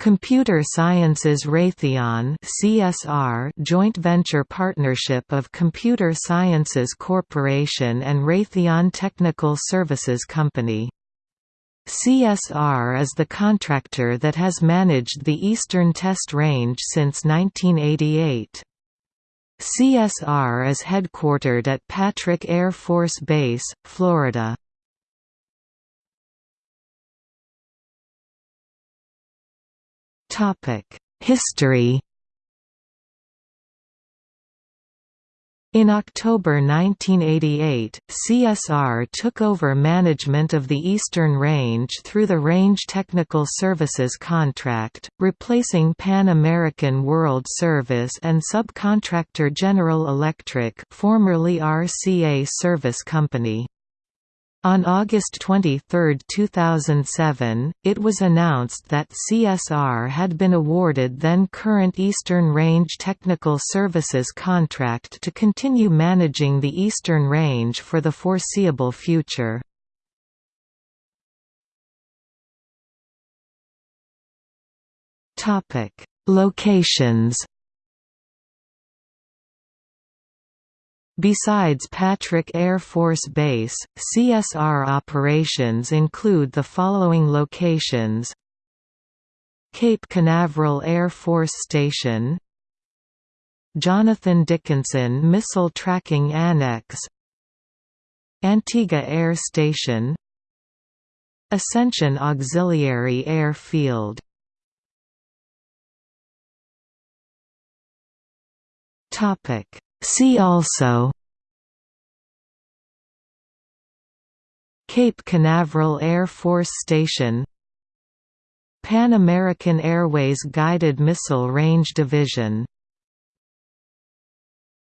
Computer Sciences Raytheon CSR joint venture partnership of Computer Sciences Corporation and Raytheon Technical Services Company. CSR is the contractor that has managed the Eastern Test Range since 1988. CSR is headquartered at Patrick Air Force Base, Florida. History In October 1988, CSR took over management of the Eastern Range through the Range Technical Services contract, replacing Pan American World Service and subcontractor General Electric formerly RCA Service Company. On August 23, 2007, it was announced that CSR had been awarded then-current Eastern Range Technical Services contract to continue managing the Eastern Range for the foreseeable future. Locations Besides Patrick Air Force Base, CSR operations include the following locations. Cape Canaveral Air Force Station. Jonathan Dickinson Missile Tracking Annex. Antigua Air Station. Ascension Auxiliary Air Field. Topic See also Cape Canaveral Air Force Station Pan American Airways Guided Missile Range Division